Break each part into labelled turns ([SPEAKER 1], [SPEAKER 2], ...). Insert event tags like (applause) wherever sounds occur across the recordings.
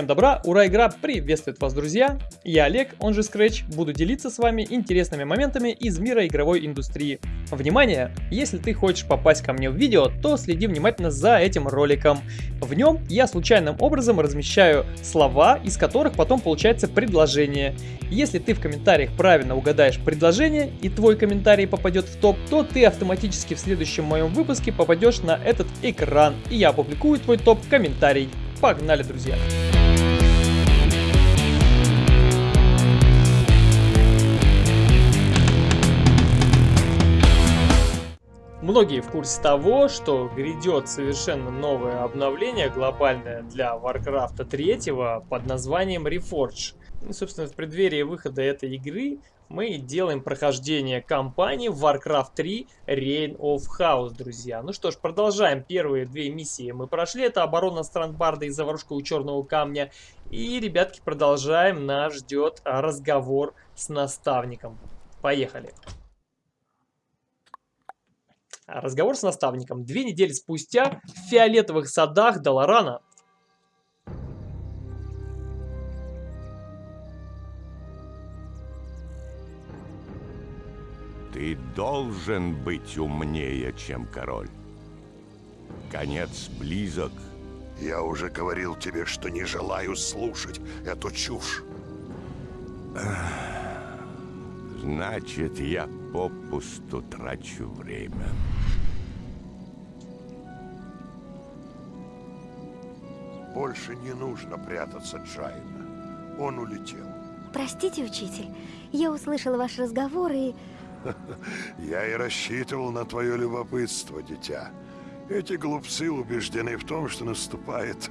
[SPEAKER 1] Всем добра, ура, игра приветствует вас, друзья! Я Олег, он же Scratch, буду делиться с вами интересными моментами из мира игровой индустрии. Внимание! Если ты хочешь попасть ко мне в видео, то следи внимательно за этим роликом. В нем я случайным образом размещаю слова, из которых потом получается предложение. Если ты в комментариях правильно угадаешь предложение и твой комментарий попадет в топ, то ты автоматически в следующем моем выпуске попадешь на этот экран, и я опубликую твой топ-комментарий. Погнали, друзья! Многие в курсе того, что грядет совершенно новое обновление глобальное для Warcraft 3 под названием Reforge. И, собственно, в преддверии выхода этой игры мы делаем прохождение кампании Warcraft 3 Reign of Chaos, друзья. Ну что ж, продолжаем. Первые две миссии мы прошли. Это оборона Страндбарда и заварушка у Черного Камня. И, ребятки, продолжаем. Нас ждет разговор с наставником. Поехали. Разговор с наставником. Две недели спустя в фиолетовых садах Даларана
[SPEAKER 2] Ты должен быть умнее, чем король. Конец близок.
[SPEAKER 3] Я уже говорил тебе, что не желаю слушать эту чушь.
[SPEAKER 2] Значит, я попусту трачу время.
[SPEAKER 3] Больше не нужно прятаться Джайна. Он улетел.
[SPEAKER 4] Простите, учитель, я услышала ваш разговор и...
[SPEAKER 3] Я и рассчитывал на твое любопытство, дитя. Эти глупцы убеждены в том, что наступает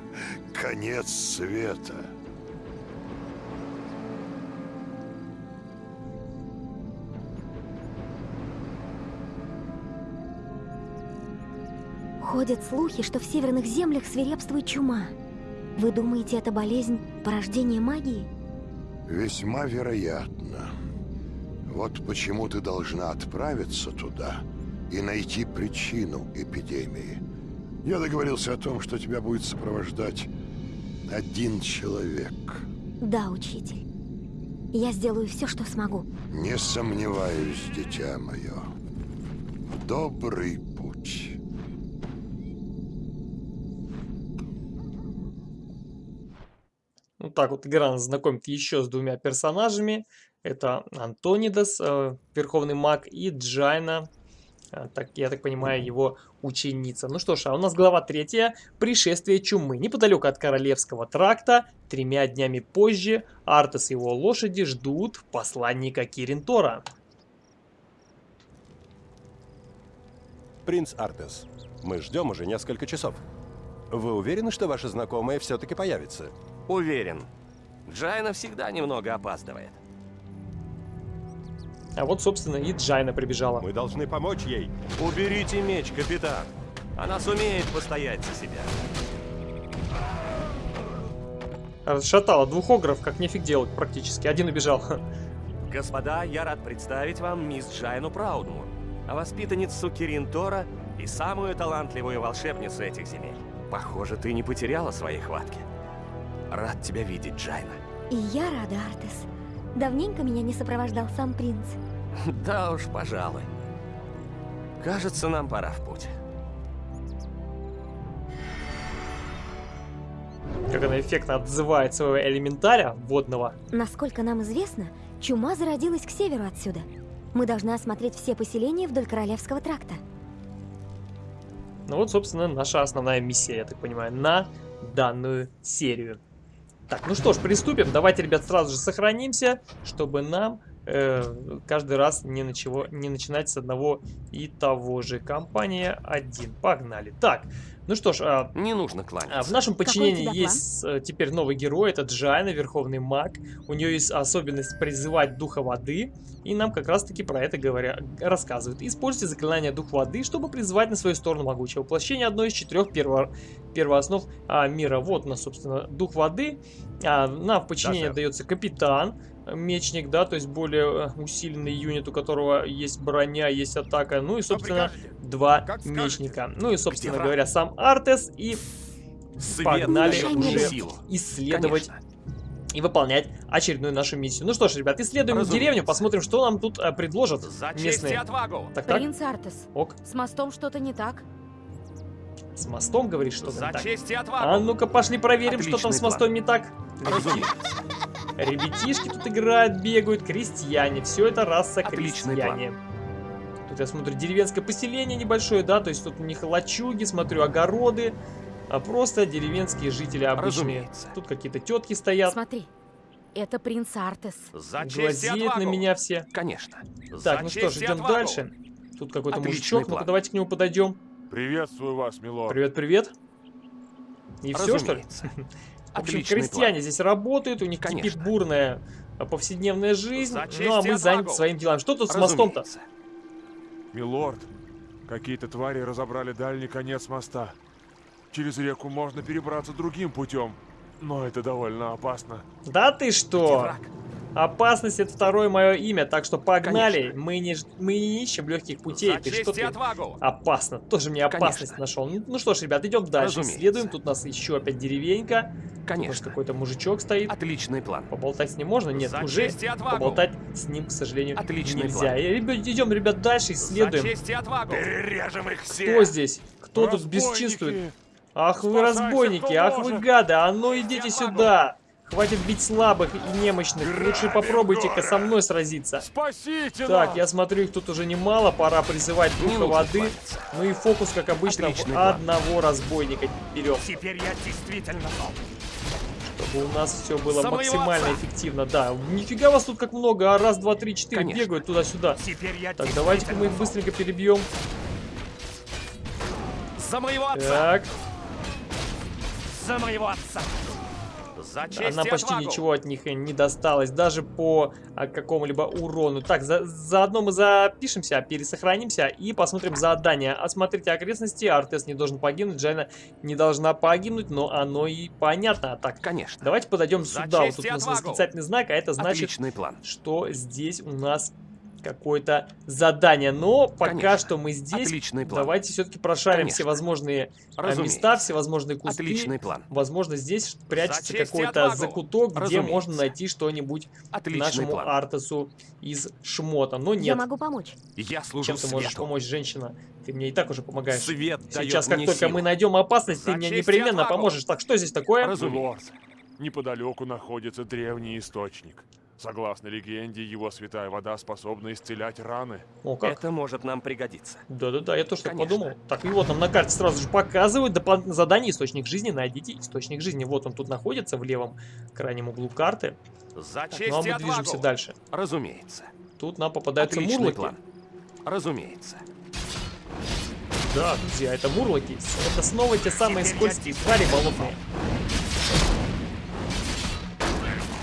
[SPEAKER 3] конец света.
[SPEAKER 4] Ходят слухи, что в северных землях свирепствует чума. Вы думаете, это болезнь порождения магии?
[SPEAKER 3] Весьма вероятно. Вот почему ты должна отправиться туда и найти причину эпидемии. Я договорился о том, что тебя будет сопровождать один человек.
[SPEAKER 4] Да, учитель. Я сделаю все, что смогу.
[SPEAKER 3] Не сомневаюсь, дитя мое. Добрый путь.
[SPEAKER 1] Вот так вот игра нас знакомит еще с двумя персонажами. Это Антонидас, э, Верховный Маг, и Джайна, э, так, я так понимаю, его ученица. Ну что ж, а у нас глава третья. Пришествие чумы. Неподалеку от Королевского тракта, тремя днями позже, Артес и его лошади ждут посланника Киринтора.
[SPEAKER 5] Принц Артес, мы ждем уже несколько часов. Вы уверены, что ваша знакомая все-таки появится?
[SPEAKER 6] Уверен. Джайна всегда немного опаздывает.
[SPEAKER 1] А вот, собственно, и Джайна прибежала.
[SPEAKER 5] Мы должны помочь ей.
[SPEAKER 6] Уберите меч, капитан. Она сумеет постоять за себя.
[SPEAKER 1] Расшатала двух огров, как нефиг делать практически. Один убежал.
[SPEAKER 6] Господа, я рад представить вам мисс Джайну Праудмур, воспитанницу Кирин Тора и самую талантливую волшебницу этих земель. Похоже, ты не потеряла своей хватки. Рад тебя видеть, Джайна.
[SPEAKER 4] И я рада, Артес. Давненько меня не сопровождал сам принц. (laughs)
[SPEAKER 6] Да уж, пожалуй. Кажется, нам пора в путь.
[SPEAKER 1] Как она эффектно отзывает своего элементаря водного.
[SPEAKER 4] Насколько нам известно, чума зародилась к северу отсюда. Мы должны осмотреть все поселения вдоль Королевского тракта.
[SPEAKER 1] Ну вот, собственно, наша основная миссия, я так понимаю, на данную серию. Так, ну что ж, приступим. Давайте, ребят, сразу же сохранимся, чтобы нам э, каждый раз не, начало, не начинать с одного и того же. Компания 1. Погнали. Так, ну что ж, а,
[SPEAKER 6] Не нужно кланяться.
[SPEAKER 1] а, в нашем подчинении есть э, теперь новый герой, это Джайна, Верховный Маг. У нее есть особенность призывать Духа Воды, и нам как раз таки про это говоря, рассказывают. Используйте заклинание Дух Воды, чтобы призвать на свою сторону могучее воплощение одной из четырех перво первооснов а, мира. Вот у нас, собственно, Дух Воды. А, нам в подчинение
[SPEAKER 6] Да,
[SPEAKER 1] дается Капитан, мечник, да, то есть более э, усиленный юнит, у которого есть броня, есть атака. Ну и, собственно,
[SPEAKER 2] прикажете?
[SPEAKER 1] два мечника. Ну и, собственно
[SPEAKER 6] враг?
[SPEAKER 1] говоря, сам Артес и
[SPEAKER 6] Свет
[SPEAKER 1] Погнали уже
[SPEAKER 6] силу.
[SPEAKER 1] исследовать
[SPEAKER 6] Конечно.
[SPEAKER 1] и выполнять очередную нашу миссию. Ну что ж, ребят, исследуем
[SPEAKER 6] Разумеется.
[SPEAKER 1] деревню, посмотрим, что нам тут а, предложат
[SPEAKER 6] За
[SPEAKER 1] местные.
[SPEAKER 6] отвагу!
[SPEAKER 1] Так, так,
[SPEAKER 7] Принц Артес,
[SPEAKER 1] ок,
[SPEAKER 7] с мостом что-то не так.
[SPEAKER 1] с мостом говоришь, что
[SPEAKER 6] За
[SPEAKER 1] там так.
[SPEAKER 6] честь и отвагу!
[SPEAKER 1] А ну-ка, пошли проверим, что там
[SPEAKER 6] Отличный
[SPEAKER 1] с мостом не так.
[SPEAKER 6] Разумеется. (laughs)
[SPEAKER 1] Ребятишки тут играют, бегают, крестьяне. Все это раса
[SPEAKER 6] Отличный
[SPEAKER 1] крестьяне. Тут я смотрю деревенское поселение небольшое, да, то есть тут у них лачуги, смотрю, огороды. А просто деревенские жители обычные.
[SPEAKER 6] Разумеется.
[SPEAKER 1] Тут какие-то тетки стоят,
[SPEAKER 7] Смотри, это принц Артес.
[SPEAKER 6] За
[SPEAKER 1] глазеют на меня все.
[SPEAKER 6] Конечно.
[SPEAKER 1] Так,
[SPEAKER 6] За
[SPEAKER 1] ну что ж, идем
[SPEAKER 6] отвагу!
[SPEAKER 1] дальше. Тут какой-то мужичок, ну-ка
[SPEAKER 6] план.
[SPEAKER 1] давайте к нему подойдем.
[SPEAKER 8] Приветствую вас, милорд.
[SPEAKER 1] Привет, привет. И все, что ли? (laughs)
[SPEAKER 6] Разумеется.
[SPEAKER 1] В общем,
[SPEAKER 6] Отличный
[SPEAKER 1] крестьяне здесь работают, у них кипит
[SPEAKER 6] Конечно.
[SPEAKER 1] бурная а, повседневная жизнь, ну а мы заняты своим делом. Что тут с
[SPEAKER 6] план.
[SPEAKER 1] мостом-то?
[SPEAKER 6] Разумеется.
[SPEAKER 8] Милорд, какие-то твари разобрали дальний конец моста. Через реку можно перебраться другим путем, но это довольно опасно.
[SPEAKER 1] Да ты
[SPEAKER 6] Где
[SPEAKER 1] что?
[SPEAKER 6] враг?
[SPEAKER 1] Опасность это второе мое имя, так что погнали.
[SPEAKER 6] Конечно.
[SPEAKER 1] Мы не, мы не ищем легких путей.
[SPEAKER 6] За
[SPEAKER 1] Ты что ты?
[SPEAKER 6] отвагу!
[SPEAKER 1] Опасно. Тоже мне опасность
[SPEAKER 6] Конечно.
[SPEAKER 1] нашел. Ну, ну что ж, ребят, идем дальше.
[SPEAKER 6] Разумеется.
[SPEAKER 1] Исследуем. Тут у нас еще опять деревенька. Может,
[SPEAKER 6] Конечно.
[SPEAKER 1] какой-то мужичок стоит.
[SPEAKER 6] Отличный план.
[SPEAKER 1] Поболтать с ним можно? Нет,
[SPEAKER 6] За
[SPEAKER 1] уже поболтать с ним, к сожалению,
[SPEAKER 6] Отличный
[SPEAKER 1] нельзя.
[SPEAKER 6] план.
[SPEAKER 1] И, ребят, идем, ребят, дальше, исследуем.
[SPEAKER 6] Отвагу!
[SPEAKER 2] Перережем их
[SPEAKER 1] Кто
[SPEAKER 2] всех!
[SPEAKER 1] здесь? Кто тут
[SPEAKER 8] Разбойники!
[SPEAKER 1] бесчинствует? Ах вы разбойники,
[SPEAKER 8] кто
[SPEAKER 1] ах вы гады, а ну идите сюда! Хватит бить слабых и немощных, лучше попробуйте-ка со мной сразиться.
[SPEAKER 8] Спасите
[SPEAKER 1] Так,
[SPEAKER 8] нас!
[SPEAKER 1] я смотрю, их тут уже немало, пора призывать духа воды. Ну и фокус, как обычно,
[SPEAKER 6] Отличный
[SPEAKER 1] в
[SPEAKER 6] план.
[SPEAKER 1] одного разбойника берем,
[SPEAKER 6] Теперь я действительно зол.
[SPEAKER 1] чтобы у нас все было максимально эффективно. Да, нифига вас тут как много, а раз, два, три, четыре
[SPEAKER 6] Конечно.
[SPEAKER 1] бегают туда-сюда. Так, давайте-ка мы их быстренько перебьем.
[SPEAKER 6] За моего отца!
[SPEAKER 1] Так,
[SPEAKER 6] За моего отца!
[SPEAKER 1] Она почти
[SPEAKER 6] отвагу!
[SPEAKER 1] ничего от них не досталось, даже по а, какому-либо урону. Так, за, заодно мы запишемся, пересохранимся и посмотрим задание. Осмотрите окрестности, Артес не должен погибнуть, Джайна не должна погибнуть, но оно и понятно. Так,
[SPEAKER 6] Конечно.
[SPEAKER 1] давайте подойдем
[SPEAKER 6] За
[SPEAKER 1] сюда. Вот тут у нас восклицательный знак, а это значит,
[SPEAKER 6] план.
[SPEAKER 1] что здесь у нас какое-то задание. Но пока
[SPEAKER 6] Конечно.
[SPEAKER 1] что мы здесь.
[SPEAKER 6] Отличный план.
[SPEAKER 1] Давайте все-таки прошарим
[SPEAKER 6] Конечно.
[SPEAKER 1] все возможные а,
[SPEAKER 6] Разумеется.
[SPEAKER 1] места, всевозможные кусты.
[SPEAKER 6] Отличный план.
[SPEAKER 1] Возможно, здесь прячется какой-то закуток, где
[SPEAKER 6] Разумеется.
[SPEAKER 1] можно найти что-нибудь нашему
[SPEAKER 6] план.
[SPEAKER 1] Артесу из шмота. Но
[SPEAKER 4] Я
[SPEAKER 1] нет.
[SPEAKER 4] могу помочь.
[SPEAKER 6] Я служу
[SPEAKER 1] Чем ты можешь помочь, женщина? Ты мне и так уже помогаешь.
[SPEAKER 6] Свет
[SPEAKER 1] Сейчас, как
[SPEAKER 6] мне
[SPEAKER 1] только
[SPEAKER 6] силу.
[SPEAKER 1] мы найдем опасность, ты
[SPEAKER 6] За
[SPEAKER 1] мне
[SPEAKER 6] честь и
[SPEAKER 1] непременно
[SPEAKER 6] отвагу.
[SPEAKER 1] поможешь. Так, что здесь такое?
[SPEAKER 6] Разумеется.
[SPEAKER 8] Неподалеку находится древний источник. Согласно легенде, его святая вода способна исцелять раны.
[SPEAKER 1] О, как?
[SPEAKER 6] Это может нам пригодиться.
[SPEAKER 1] Да-да-да, я тоже так подумал. Так, и вот нам на карте сразу же показывают дополнительное задание «Источник жизни». Найдите источник жизни. Вот он тут находится в левом крайнем углу карты.
[SPEAKER 6] За
[SPEAKER 1] Так,
[SPEAKER 6] честь
[SPEAKER 1] ну а мы
[SPEAKER 6] отвагу.
[SPEAKER 1] движемся дальше.
[SPEAKER 6] Разумеется.
[SPEAKER 1] Тут нам попадаются
[SPEAKER 6] Отличный
[SPEAKER 1] мурлоки.
[SPEAKER 6] план. Разумеется.
[SPEAKER 1] Да, друзья, это мурлоки. Это снова те самые
[SPEAKER 6] Теперь
[SPEAKER 1] скользкие твари болотные.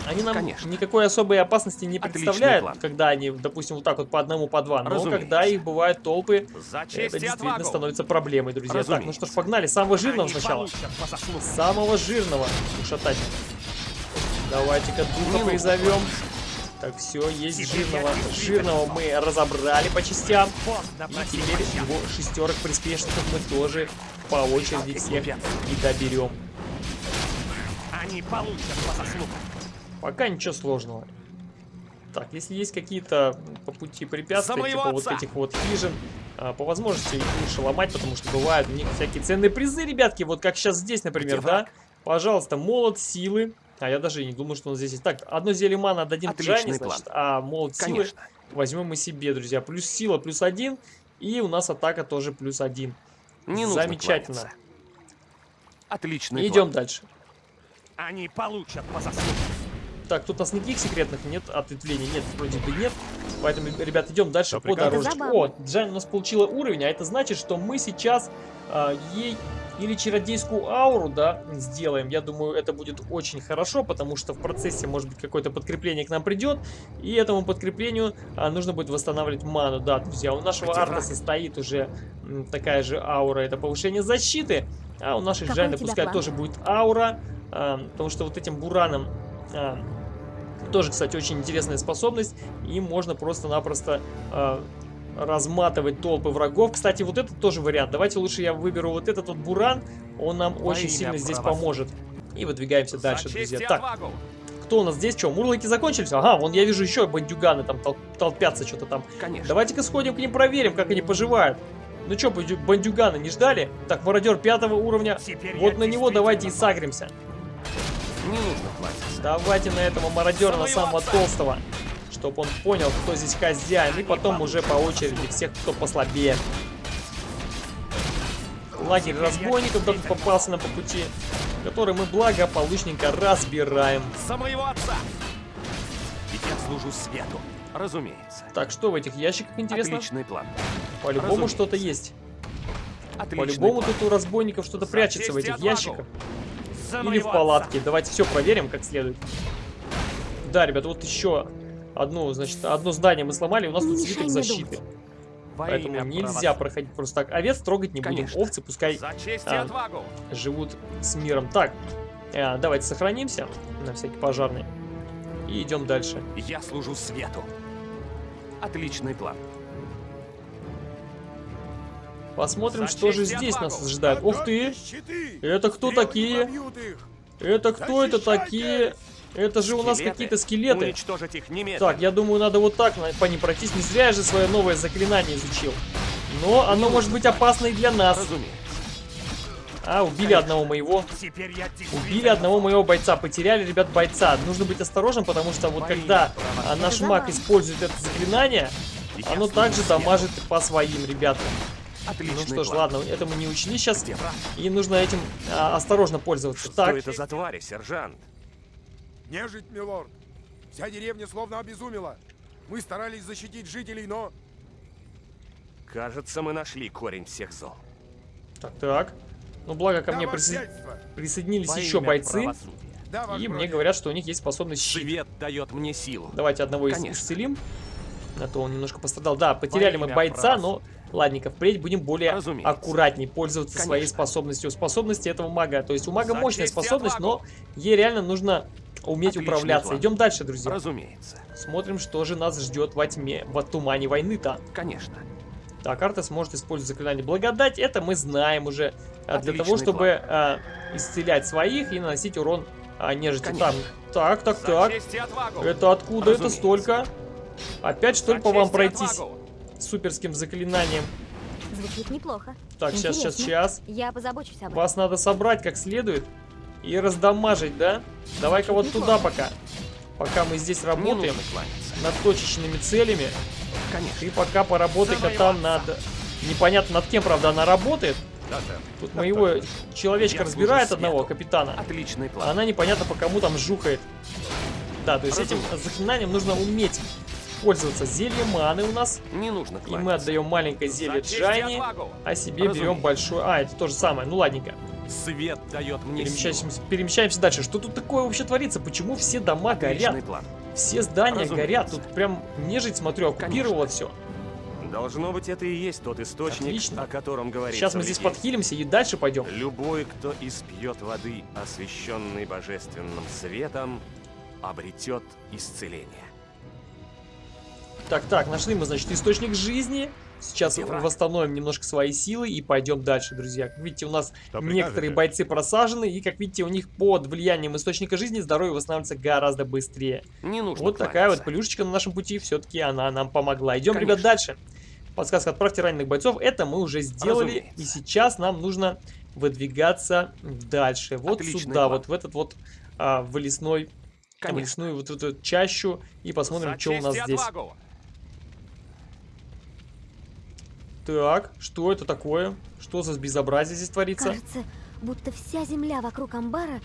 [SPEAKER 1] Они нам
[SPEAKER 6] Конечно.
[SPEAKER 1] никакой особой опасности не представляют, когда они, допустим, вот так вот по одному, по два. Но
[SPEAKER 6] Разумеется.
[SPEAKER 1] когда их бывают толпы,
[SPEAKER 6] За
[SPEAKER 1] это действительно
[SPEAKER 6] отвагу.
[SPEAKER 1] становится проблемой, друзья. Так, ну что ж,
[SPEAKER 6] Разумеется.
[SPEAKER 1] погнали. Самого жирного
[SPEAKER 6] Они
[SPEAKER 1] сначала. Самого жирного ушатать. Давайте-ка духа
[SPEAKER 6] нужно
[SPEAKER 1] призовем. Так, все, есть
[SPEAKER 6] Теперь
[SPEAKER 1] жирного. Жирного мы разобрали по частям. И теперь его шестерок приспешников мы тоже по очереди всех и доберем.
[SPEAKER 6] Они получат по заслугам.
[SPEAKER 1] Пока ничего сложного. Так, если есть какие-то по пути препятствия, типа вот
[SPEAKER 6] отца!
[SPEAKER 1] этих вот хижин, а, по возможности их лучше ломать, потому что бывают у них всякие ценные призы, ребятки, вот как сейчас здесь, например,
[SPEAKER 6] Где
[SPEAKER 1] да?
[SPEAKER 6] враг?
[SPEAKER 1] Пожалуйста, молот силы. А я даже и не думал, что он здесь есть. Так, одно зелье мана отдадим
[SPEAKER 6] Отличный
[SPEAKER 1] Джане,
[SPEAKER 6] план.
[SPEAKER 1] значит, а молот силы
[SPEAKER 6] Конечно.
[SPEAKER 1] возьмем мы себе, друзья. Плюс сила плюс один, и у нас атака тоже плюс один.
[SPEAKER 6] Не
[SPEAKER 1] Замечательно.
[SPEAKER 6] Отличный
[SPEAKER 1] Идем
[SPEAKER 6] план.
[SPEAKER 1] дальше.
[SPEAKER 6] Они получат по заслугам.
[SPEAKER 1] Так, тут у нас никаких секретных нет ответвлений, нет, вроде бы нет. Поэтому, ребят, идем дальше
[SPEAKER 8] Да
[SPEAKER 1] по дорожке. О, Джан у нас получила уровень, а это значит, что мы сейчас а, ей или чародейскую ауру, да, сделаем. Я думаю, это будет очень хорошо, потому что в процессе, может быть, какое-то подкрепление к нам придет. И этому подкреплению а, нужно будет восстанавливать ману. Да, друзья, у нашего
[SPEAKER 6] Где
[SPEAKER 1] арта состоит уже м, такая же аура, это повышение защиты. А у нашей Джайны пускай
[SPEAKER 4] план?
[SPEAKER 1] тоже будет аура, а, потому что вот этим бураном а, тоже, кстати, очень интересная способность. Им можно просто-напросто э, разматывать толпы врагов. Кстати, вот этот тоже вариант. Давайте лучше я выберу вот этот вот буран. Он нам
[SPEAKER 6] Во
[SPEAKER 1] очень сильно здесь
[SPEAKER 6] правосудия.
[SPEAKER 1] поможет. И выдвигаемся дальше,
[SPEAKER 6] За честь
[SPEAKER 1] друзья.
[SPEAKER 6] и
[SPEAKER 1] Так, кто у нас здесь? Что, мурлыки закончились? Ага, вон я вижу еще бандюганы там тол- толпятся что-то там.
[SPEAKER 6] Конечно.
[SPEAKER 1] Давайте-ка сходим к ним проверим, как они поживают. Ну что, бандюганы не ждали? Так, мародер пятого уровня.
[SPEAKER 6] Теперь
[SPEAKER 1] Вот на него давайте и сагримся.
[SPEAKER 6] Не нужно.
[SPEAKER 1] Давайте на этого мародера, на самого толстого. Чтобы он понял, кто здесь хозяин. И потом уже по очереди всех, кто послабее. Лагерь разбойников тут попался нам по пути. Который мы благополучненько разбираем.
[SPEAKER 6] За моего отца! Ведь я служу свету. Разумеется.
[SPEAKER 1] Так, что в этих ящиках интересно?
[SPEAKER 6] Отличный план.
[SPEAKER 1] По-любому что-то есть. По-любому тут у разбойников что-то прячется в этих ящиках. Или в палатке.
[SPEAKER 6] отца!
[SPEAKER 1] Давайте все проверим как следует. Да, ребят, вот еще одну, значит, одно здание мы сломали, у нас
[SPEAKER 4] Не
[SPEAKER 1] тут свиток защиты.
[SPEAKER 6] Во
[SPEAKER 1] Поэтому нельзя
[SPEAKER 6] правосудия.
[SPEAKER 1] проходить просто так. Овец трогать не будем.
[SPEAKER 6] Конечно.
[SPEAKER 1] Овцы пускай а, живут с миром. Так, э, давайте сохранимся на всякий пожарный. И идем дальше.
[SPEAKER 6] Я служу свету. Отличный план.
[SPEAKER 1] Посмотрим, что же здесь нас ожидает. Ух ты! Это кто такие? Это кто это такие? Это же у нас какие-то скелеты. Так, я думаю, надо вот так по ним пройтись. Не зря я же свое новое заклинание изучил. Но оно может быть опасно и для нас. А, убили одного моего. Убили одного моего бойца. Потеряли, ребят, бойца. Нужно быть осторожным, потому что вот
[SPEAKER 6] Во
[SPEAKER 1] когда наш маг использует это заклинание, оно также дамажит по своим ребятам.
[SPEAKER 6] Отличный
[SPEAKER 1] Ну что ж,
[SPEAKER 6] план.
[SPEAKER 1] ладно, это мы не учли сейчас. И нужно этим а, осторожно пользоваться.
[SPEAKER 6] Что
[SPEAKER 1] так,
[SPEAKER 6] это за твари, сержант?
[SPEAKER 9] Нежить, милорд. Вся деревня словно обезумела. Мы старались защитить жителей, но...
[SPEAKER 6] Кажется, мы нашли корень всех зол.
[SPEAKER 1] так, так. Ну, благо ко
[SPEAKER 9] Да,
[SPEAKER 1] мне присо- присоединились
[SPEAKER 6] Во
[SPEAKER 1] еще бойцы.
[SPEAKER 9] Да,
[SPEAKER 1] И мне говорят, что у них есть способность щит.
[SPEAKER 6] Свет дает мне силу.
[SPEAKER 1] Давайте одного из
[SPEAKER 6] Конечно.
[SPEAKER 1] исцелим. А то он немножко пострадал. Да, потеряли мы бойца, но ладненько, впредь будем более
[SPEAKER 6] Разумеется.
[SPEAKER 1] аккуратней пользоваться своей
[SPEAKER 6] Конечно.
[SPEAKER 1] способностью. Способности этого мага. То есть у мага
[SPEAKER 6] За
[SPEAKER 1] мощная способность, но ей реально нужно уметь
[SPEAKER 6] Отличный
[SPEAKER 1] управляться.
[SPEAKER 6] план.
[SPEAKER 1] Идем дальше, друзья.
[SPEAKER 6] Разумеется.
[SPEAKER 1] Смотрим, что же нас ждет во тьме, во тумане войны-то.
[SPEAKER 6] Конечно.
[SPEAKER 1] Так, Артес может использовать заклинание благодать. Это мы знаем уже. Для
[SPEAKER 6] Отличный
[SPEAKER 1] того, чтобы а, исцелять своих и наносить урон а, нежити.
[SPEAKER 6] Конечно.
[SPEAKER 1] Так, так, так, так. Это откуда это
[SPEAKER 6] Разумеется.
[SPEAKER 1] столько? Опять что ли по вам пройтись
[SPEAKER 6] отвагу.
[SPEAKER 1] Суперским заклинанием?
[SPEAKER 4] Звучит неплохо.
[SPEAKER 1] Так, сейчас, сейчас, сейчас.
[SPEAKER 4] Я позабочусь об этом.
[SPEAKER 1] Вас надо собрать как следует и раздамажить, да? Давай-ка вот туда пока. Пока мы здесь работаем над точечными целями,
[SPEAKER 6] Конечно.
[SPEAKER 1] ты пока поработай-ка там над... Непонятно над кем, правда, она работает.
[SPEAKER 6] Да, сэр.
[SPEAKER 1] Тут моего человечка
[SPEAKER 6] Я
[SPEAKER 1] разбирает одного
[SPEAKER 6] свету.
[SPEAKER 1] капитана.
[SPEAKER 6] Отличный
[SPEAKER 1] А
[SPEAKER 6] план.
[SPEAKER 1] она непонятно по кому там жухает. Да, то есть этим
[SPEAKER 6] Разумеется.
[SPEAKER 1] заклинанием нужно уметь пользоваться. Зелье маны у нас.
[SPEAKER 6] Не нужно
[SPEAKER 1] И
[SPEAKER 6] кланяться.
[SPEAKER 1] мы отдаем маленькое зелье
[SPEAKER 6] и
[SPEAKER 1] Джайни, а себе берем
[SPEAKER 6] Разумеется.
[SPEAKER 1] большое... А, это то же самое. Ну ладненько.
[SPEAKER 6] Свет дает мне
[SPEAKER 1] Перемещаемся,
[SPEAKER 6] силу.
[SPEAKER 1] перемещаемся дальше. Что тут такое вообще творится? Почему все дома
[SPEAKER 6] Отличный
[SPEAKER 1] горят?
[SPEAKER 6] план.
[SPEAKER 1] Все здания
[SPEAKER 6] Разумеется.
[SPEAKER 1] горят. Тут прям нежить, смотрю, оккупировала все.
[SPEAKER 6] Должно быть, это и есть тот источник,
[SPEAKER 1] Отлично.
[SPEAKER 6] о котором говорится
[SPEAKER 1] Сейчас мы здесь подхилимся и дальше пойдем.
[SPEAKER 6] Любой, кто испьет воды, освященной божественным светом, обретет исцеление.
[SPEAKER 1] Так, так, нашли мы, значит, источник жизни. Сейчас восстановим немножко свои силы и пойдем дальше, друзья. Как видите, у нас
[SPEAKER 2] Что
[SPEAKER 1] некоторые
[SPEAKER 2] прикажете?
[SPEAKER 1] бойцы просажены, и, как видите, у них под влиянием источника жизни здоровье восстанавливается гораздо быстрее.
[SPEAKER 6] Не нужно
[SPEAKER 1] Вот такая вот
[SPEAKER 6] кланяться.
[SPEAKER 1] плюшечка на нашем пути, все-таки она нам помогла. Идем, ребят,
[SPEAKER 6] Конечно.
[SPEAKER 1] дальше. Подсказка «Отправьте раненых бойцов». Это мы уже сделали,
[SPEAKER 6] Разумеется.
[SPEAKER 1] и сейчас нам нужно выдвигаться дальше. Вот
[SPEAKER 6] Отличный
[SPEAKER 1] сюда,
[SPEAKER 6] план.
[SPEAKER 1] вот в этот вот а, в лесной, в лесную вот эту чащу, и посмотрим,
[SPEAKER 6] За
[SPEAKER 1] что у нас здесь.
[SPEAKER 6] отвагу.
[SPEAKER 1] Так, что это такое? Что за безобразие здесь творится?
[SPEAKER 4] Кажется, будто вся земля вокруг амбара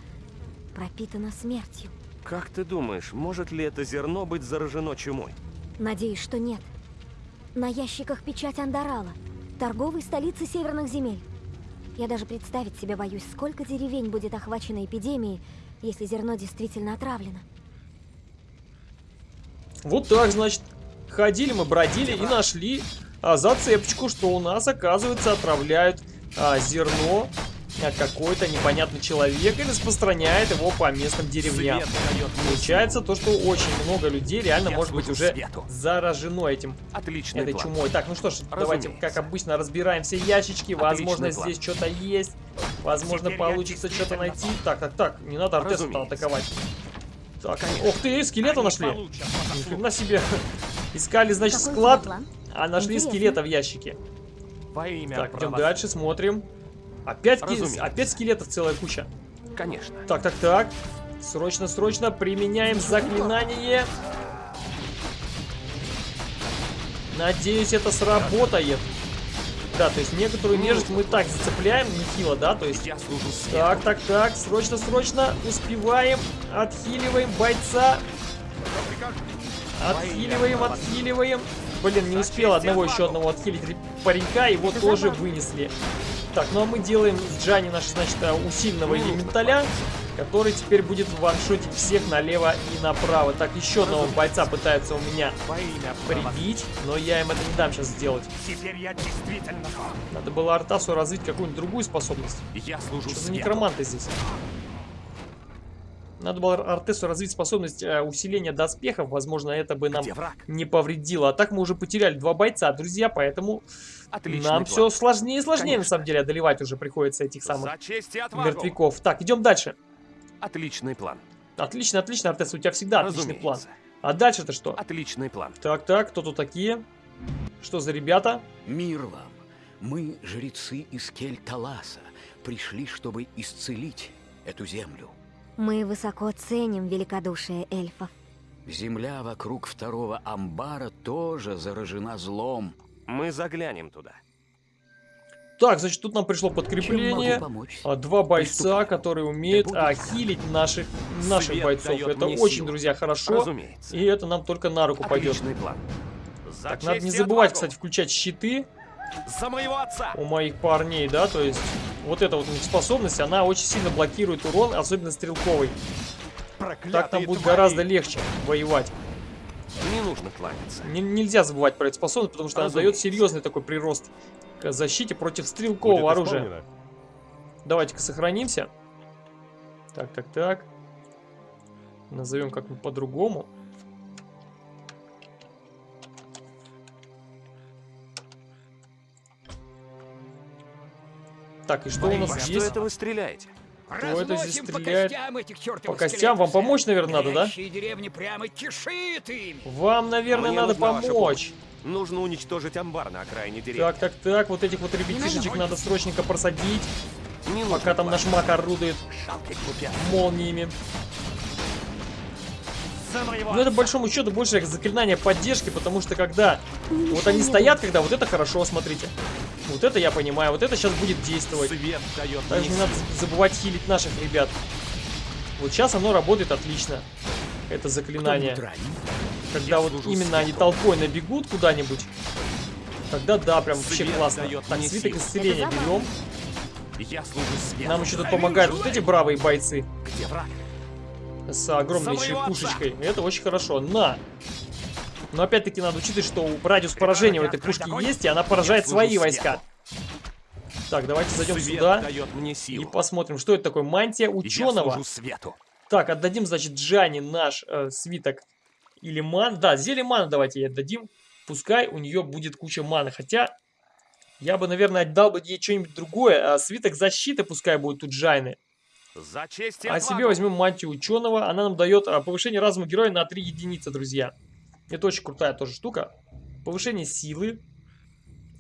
[SPEAKER 4] пропитана смертью.
[SPEAKER 6] Как ты думаешь, может ли это зерно быть заражено чумой?
[SPEAKER 4] Надеюсь, что нет. На ящиках печать Андарала, торговой столицы северных земель. Я даже представить себе боюсь, сколько деревень будет охвачено эпидемией, если зерно действительно отравлено.
[SPEAKER 1] Вот так, значит. Ходили мы, бродили и нашли а, зацепочку, что у нас, оказывается, отравляют а, зерно а, какой-то непонятный человек и распространяет его по местным деревням. Получается то, что очень много людей реально
[SPEAKER 6] Я
[SPEAKER 1] может быть уже
[SPEAKER 6] свету.
[SPEAKER 1] заражено этим.
[SPEAKER 6] Отличный
[SPEAKER 1] этой
[SPEAKER 6] план.
[SPEAKER 1] чумой. Так, ну что ж, давайте,
[SPEAKER 6] Разумеется.
[SPEAKER 1] как обычно, разбираем все ящички.
[SPEAKER 6] Отличный
[SPEAKER 1] Возможно,
[SPEAKER 6] план.
[SPEAKER 1] здесь что-то есть. Возможно,
[SPEAKER 6] Теперь
[SPEAKER 1] получится что-то найти. Так, так, так, не надо Артеса атаковать. Так,
[SPEAKER 6] Конечно.
[SPEAKER 1] ух ты, скелета
[SPEAKER 6] Они
[SPEAKER 1] нашли. Ни хрена себе. (laughs) Искали, значит,
[SPEAKER 4] Какой
[SPEAKER 1] склад? А нашли
[SPEAKER 4] Интересно.
[SPEAKER 1] скелета в ящике.
[SPEAKER 6] Во имя
[SPEAKER 1] Так, идем дальше, смотрим. Опять, ки- опять скелетов целая куча.
[SPEAKER 6] Конечно.
[SPEAKER 1] Так, так, так. Срочно, срочно применяем заклинание. Надеюсь, это сработает. Да, то есть некоторую нежить мы так зацепляем, нехило, да, то есть...
[SPEAKER 6] Я служу свету.
[SPEAKER 1] Так, так, так, срочно, срочно, успеваем, отхиливаем бойца, отхиливаем, отхиливаем. Блин, не успел одного еще одного отхилить ре- паренька, его тоже вынесли. Так, ну а мы делаем с Джани наш, значит, э, усиленного элементаля, который теперь будет ваншотить всех налево и направо. Так, еще одного бойца пытаются у меня прибить, но я им это не дам сейчас сделать.
[SPEAKER 6] Теперь я действительно.
[SPEAKER 1] Надо было Артасу развить какую-нибудь другую способность.
[SPEAKER 6] Я служу
[SPEAKER 1] Что за некроманты здесь? Надо было Артесу развить способность э, усиления доспехов. Возможно, это бы нам не повредило. А так мы уже потеряли два бойца, друзья, поэтому
[SPEAKER 6] Отличный
[SPEAKER 1] нам
[SPEAKER 6] план.
[SPEAKER 1] все сложнее и сложнее, на
[SPEAKER 6] Конечно.
[SPEAKER 1] самом деле, одолевать уже приходится этих самых мертвяков. Так, идем дальше.
[SPEAKER 6] Отличный план.
[SPEAKER 1] Отлично, отлично, Артес, у тебя всегда отличный план.
[SPEAKER 6] Разумеется.
[SPEAKER 1] А дальше-то что?
[SPEAKER 6] Отличный план.
[SPEAKER 1] Так, так, кто тут такие? Что за ребята?
[SPEAKER 10] Мир вам! Мы, жрецы из Кель-Таласа, пришли, чтобы исцелить эту землю.
[SPEAKER 4] Мы высоко ценим великодушие эльфов.
[SPEAKER 10] Земля вокруг второго амбара тоже заражена злом.
[SPEAKER 6] Мы заглянем туда.
[SPEAKER 1] Так, значит, тут нам пришло подкрепление. А, Два бойца,
[SPEAKER 10] Приступаем.
[SPEAKER 1] которые умеют а, хилить наших, наших
[SPEAKER 6] Свет
[SPEAKER 1] бойцов. Это очень,
[SPEAKER 6] силу.
[SPEAKER 1] друзья, хорошо.
[SPEAKER 6] Разумеется.
[SPEAKER 1] И это нам только на руку пойдет.
[SPEAKER 6] Отличный план. За
[SPEAKER 1] Так, надо не забывать,
[SPEAKER 6] отвагу.
[SPEAKER 1] кстати, включать щиты
[SPEAKER 6] За моего отца.
[SPEAKER 1] у моих парней, да, то есть вот эта вот у них способность, она очень сильно блокирует урон, особенно стрелковый. Так нам будет
[SPEAKER 6] твари.
[SPEAKER 1] гораздо легче воевать.
[SPEAKER 6] Не нужно кланяться.
[SPEAKER 1] Не- нельзя забывать про эту способность, потому что она дает
[SPEAKER 6] Разумеется.
[SPEAKER 1] серьезный такой прирост к защите против стрелкового
[SPEAKER 5] Будет
[SPEAKER 1] оружия.
[SPEAKER 5] исполнено.
[SPEAKER 1] Давайте-ка сохранимся. Так, так, так. Назовем как-нибудь по-другому. Так, и что у
[SPEAKER 6] Во
[SPEAKER 1] нас
[SPEAKER 6] что
[SPEAKER 1] есть?
[SPEAKER 6] это вы стреляете?
[SPEAKER 1] Кто это здесь
[SPEAKER 10] Разносим по
[SPEAKER 1] стреляет?
[SPEAKER 10] костям этих
[SPEAKER 1] По костям вам помочь, наверное, надо, да?
[SPEAKER 10] Прямо кишит им.
[SPEAKER 1] Вам, наверное,
[SPEAKER 6] Мне
[SPEAKER 1] надо помочь.
[SPEAKER 6] Нужно уничтожить амбар на окраине деревни.
[SPEAKER 1] Так, так, так, вот этих вот ребятишечек надо срочненько просадить,
[SPEAKER 6] Не
[SPEAKER 1] пока там наш маг орудует молниями. Но это, по большому счету, больше заклинание поддержки, потому что когда вот они стоят, когда вот это хорошо, смотрите. Вот это я понимаю, вот это сейчас будет действовать.
[SPEAKER 6] Свет дает
[SPEAKER 1] Также не надо забывать хилить наших ребят. Вот сейчас оно работает отлично. Это заклинание. Когда
[SPEAKER 6] Я
[SPEAKER 1] вот именно они
[SPEAKER 6] свету.
[SPEAKER 1] толпой набегут куда-нибудь, тогда да, прям вообще
[SPEAKER 6] Свет
[SPEAKER 1] классно. Так, свиток исцеления берем.
[SPEAKER 6] Я служу.
[SPEAKER 1] Нам еще тут помогают вот эти бравые бойцы
[SPEAKER 6] Где враг?
[SPEAKER 1] с огромнейшей пушечкой. Это очень хорошо. На! Но опять-таки надо учитывать, что радиус поражения у этой пушки есть, и она поражает свои войска. Так, давайте зайдем
[SPEAKER 6] Свет
[SPEAKER 1] сюда и посмотрим, что это такое. Мантия ученого.
[SPEAKER 6] свету.
[SPEAKER 1] Так, отдадим, значит, Джани наш э, свиток или ман. Да, зелье мана давайте ей отдадим. Пускай у нее будет куча маны. Хотя, я бы, наверное, отдал бы ей что-нибудь другое. А свиток защиты пускай будет у Джайны.
[SPEAKER 6] За честь
[SPEAKER 1] А себе возьмем мантию ученого. Она нам дает а, повышение разума героя на 3 единицы, друзья. Это очень крутая тоже штука. Повышение силы.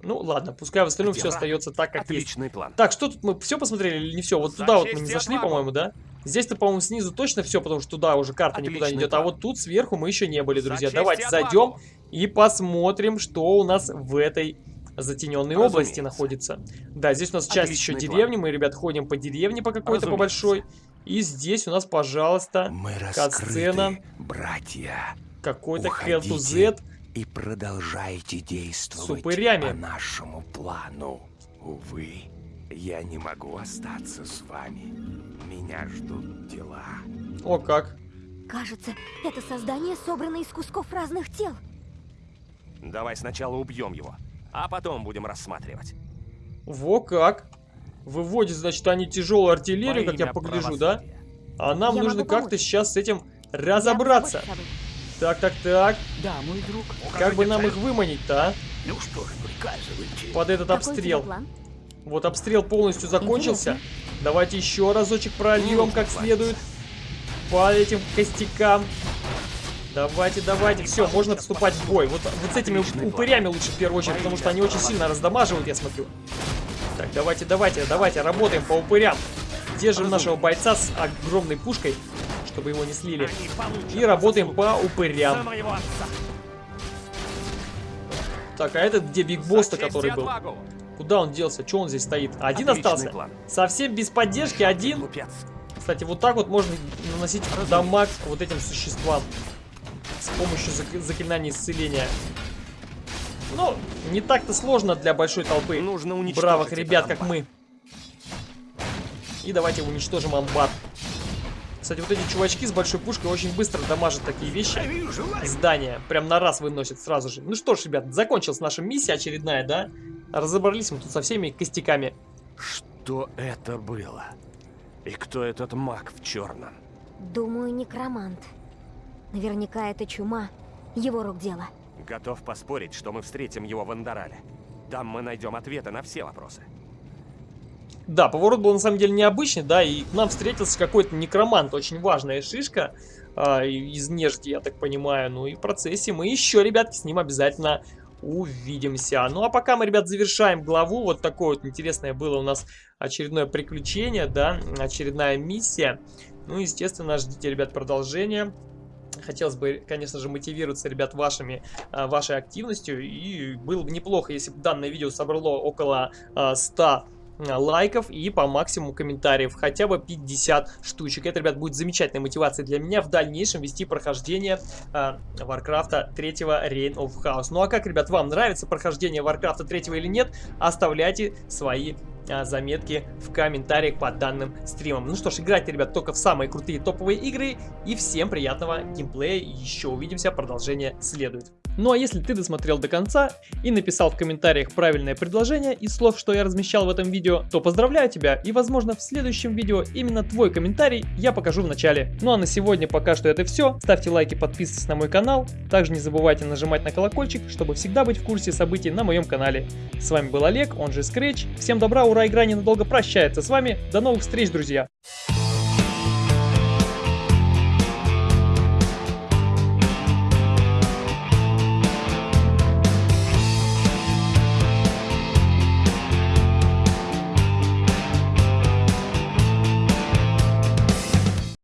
[SPEAKER 1] Ну, ладно, пускай в остальном
[SPEAKER 6] Где
[SPEAKER 1] все остается так, как есть.
[SPEAKER 6] Отличный план.
[SPEAKER 1] Так, что тут мы все посмотрели или не все? Вот
[SPEAKER 6] За
[SPEAKER 1] туда вот мы не зашли, по-моему, да? Здесь-то, по-моему, снизу точно все, потому что туда уже карта никуда не
[SPEAKER 6] Отличный
[SPEAKER 1] идет. А
[SPEAKER 6] план.
[SPEAKER 1] вот тут сверху мы еще не были,
[SPEAKER 6] За
[SPEAKER 1] друзья.
[SPEAKER 6] честь
[SPEAKER 1] Давайте зайдем и посмотрим, что у нас в этой затененной
[SPEAKER 6] Разумеется.
[SPEAKER 1] области находится. Да, здесь у нас часть еще
[SPEAKER 6] Отличный план.
[SPEAKER 1] деревни. Мы, ребят, ходим по деревне по какой-то, по
[SPEAKER 6] Разумеется.
[SPEAKER 1] большой. И здесь у нас, пожалуйста,
[SPEAKER 2] Мы
[SPEAKER 1] кат-сцена.
[SPEAKER 2] братья.
[SPEAKER 1] Какой-то Hell
[SPEAKER 2] и продолжайте действовать
[SPEAKER 1] С упырями.
[SPEAKER 2] по нашему плану. Увы, я не могу остаться с вами. Меня ждут дела.
[SPEAKER 1] О, как.
[SPEAKER 4] Кажется, это создание собрано из кусков разных тел.
[SPEAKER 6] Давай сначала убьем его, а потом будем рассматривать.
[SPEAKER 1] Во как. Выводит, значит, они тяжелую артиллерию,
[SPEAKER 6] Во
[SPEAKER 1] как я погляжу, да?
[SPEAKER 6] правосудия.
[SPEAKER 1] А нам
[SPEAKER 4] Я
[SPEAKER 1] нужно как-то сейчас с этим
[SPEAKER 4] Я
[SPEAKER 1] разобраться.
[SPEAKER 4] этом.
[SPEAKER 1] Так, так, так.
[SPEAKER 10] Да, мой друг.
[SPEAKER 1] Как бы нам их выманить-то, а?
[SPEAKER 10] Ну что ж, приказывайте.
[SPEAKER 1] Под этот
[SPEAKER 4] Какой
[SPEAKER 1] обстрел. Вот обстрел полностью закончился.
[SPEAKER 4] Интересно.
[SPEAKER 1] Давайте еще разочек прольем как следует. По этим костякам. Давайте, давайте, все, можно вступать в бой. Вот, вот с этими упырями лучше в первую очередь, потому что они очень сильно раздамаживают, я смотрю. Так, давайте, давайте, давайте, работаем по упырям. Держим нашего бойца с огромной пушкой, чтобы его не слили. И работаем по упырям. Так, а этот где Биг Босс-то, который был? Куда он делся? Че он здесь стоит? Один Отличный остался? План. Совсем без поддержки, один? Кстати, вот так вот можно наносить дамаг вот этим существам с помощью заклинания исцеления. Ну, не так-то сложно для большой толпы Нужно бравых ребят, как мы. И давайте уничтожим амбар. Кстати, вот эти чувачки с большой пушкой очень быстро дамажат такие вещи. Здания. Прям на раз выносят сразу же. Ну что ж, ребят, закончилась наша миссия очередная, да? Разобрались мы тут со всеми костяками.
[SPEAKER 6] Что это было? И кто этот маг в черном?
[SPEAKER 4] Думаю, некромант. Наверняка это чума. Его рук дело.
[SPEAKER 6] Готов поспорить, что мы встретим его в Андорале. Там мы найдем ответы на все вопросы.
[SPEAKER 1] Да, поворот был на самом деле необычный, да, и к нам встретился какой-то некромант, очень важная шишка э, из нежди, я так понимаю. Ну и в процессе мы еще, ребятки, с ним обязательно увидимся. Ну а пока мы, ребят, завершаем главу. Вот такое вот интересное было у нас очередное приключение, да, очередная миссия. Ну, естественно, ждите, ребят, продолжения. Хотелось бы, конечно же, мотивироваться, ребят, вашими, а, вашей активностью. И было бы неплохо, если бы данное видео собрало около 100 а, а, лайков и по максимуму комментариев, хотя бы 50 штучек. Это, ребят, будет замечательной мотивацией для меня в дальнейшем вести прохождение э, Warcraft 3 Reign of Chaos. Ну а как, ребят, вам нравится прохождение Warcraft 3 или нет, оставляйте свои а, заметки в комментариях под данным стримом. Ну что ж, играйте, ребят, только в самые крутые топовые игры. И всем приятного геймплея. Еще увидимся, продолжение следует. Ну а если ты досмотрел до конца и написал в комментариях правильное предложение из слов, что я размещал в этом видео, то поздравляю тебя и возможно в следующем видео именно твой комментарий я покажу в начале. Ну а на сегодня пока что это все. Ставьте лайки, подписывайтесь на мой канал. Также не забывайте нажимать на колокольчик, чтобы всегда быть в курсе событий на моем канале. С вами был Олег, он же Scratch. Всем добра, ура, игра ненадолго прощается с вами. До новых встреч, друзья!